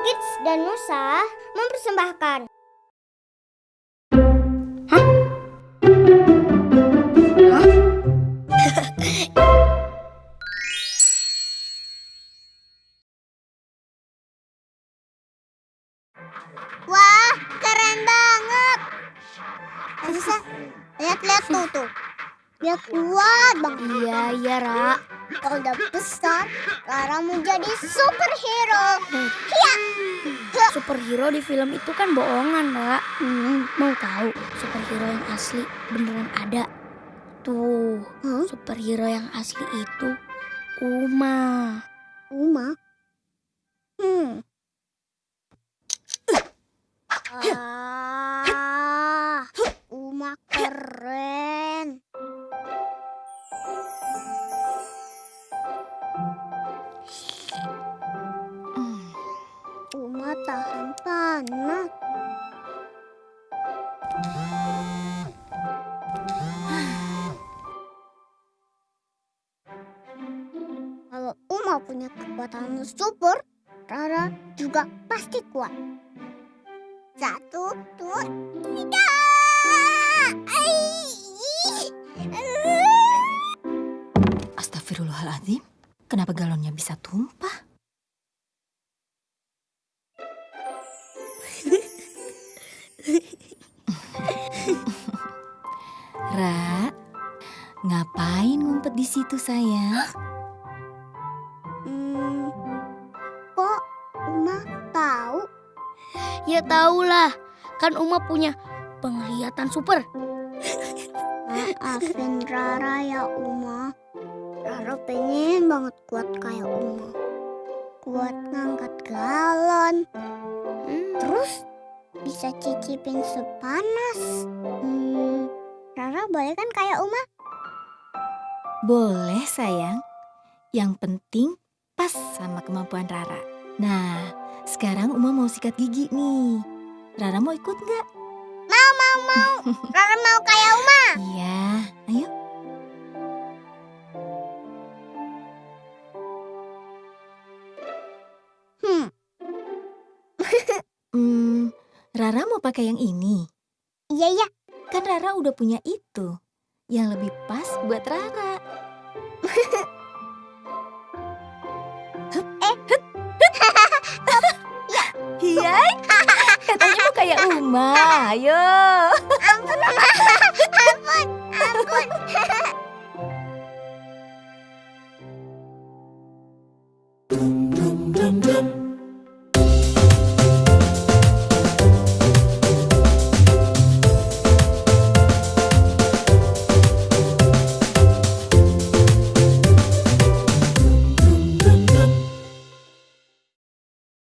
Kids dan Nusa mempersembahkan. Wah, keren banget. Nusa, lihat-lihat tuh tuh. Dia kuat banget. Iya, iya, Ra. Kalau udah besar, Rara mau jadi superhero. Ya. Superhero di film itu kan bohongan, Ra. Hmm. Mau tahu superhero yang asli beneran ada? Tuh, Hah? superhero yang asli itu Uma. Uma? Hmm. Ah, Uma keren. Tahan panas. Kalau Uma punya kekuatan super, Rara juga pasti kuat. Satu, dua, tiga. Astagfirullahaladzim, kenapa galonnya bisa tumpah? Ra, ngapain ngumpet di situ sayang? Hmm, kok Uma tahu? Ya tahulah, kan Uma punya penglihatan super. Maafin Rara ya Uma. Rara pengen banget kuat kayak Uma. Kuat ngangkat galon. Hmm. Terus bisa cicipin sepanas. Hmm, Rara boleh kan kayak Uma? Boleh sayang. Yang penting pas sama kemampuan Rara. Nah, sekarang Uma mau sikat gigi nih. Rara mau ikut nggak? Mau, mau, mau. Rara mau kayak Uma. Iya, ayo. Hmm, Hmm, Rara mau pakai yang ini. iya, iya. Kan Rara udah punya itu. Yang lebih pas buat Rara. Iya, katanya mau kayak Uma. Ayo. Ampun. Ampun, ampun. dum dum dum